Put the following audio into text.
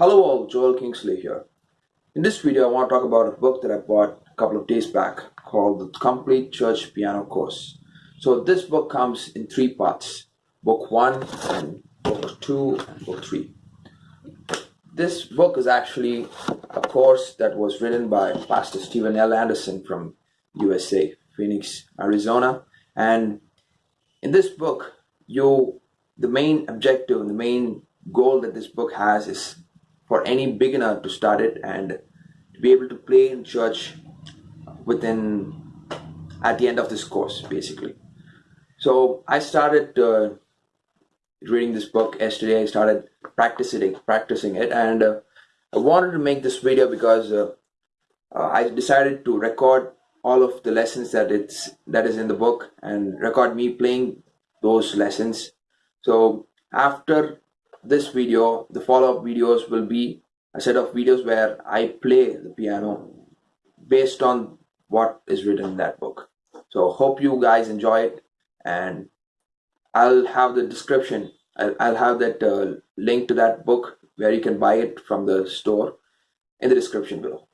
Hello all, Joel Kingsley here. In this video, I want to talk about a book that I bought a couple of days back called The Complete Church Piano Course. So this book comes in three parts, book one and book two and book three. This book is actually a course that was written by Pastor Stephen L. Anderson from USA, Phoenix, Arizona. And in this book, you the main objective and the main goal that this book has is for any beginner to start it and to be able to play in church within at the end of this course basically. So i started uh, reading this book yesterday. I started practicing practicing it and uh, i wanted to make this video because uh, uh i decided to record all of the lessons that it's that is in the book and record me playing those lessons. So after this video the follow-up videos will be a set of videos where I play the piano based on what is written in that book. So hope you guys enjoy it and I'll have the description I'll, I'll have that uh, link to that book where you can buy it from the store in the description below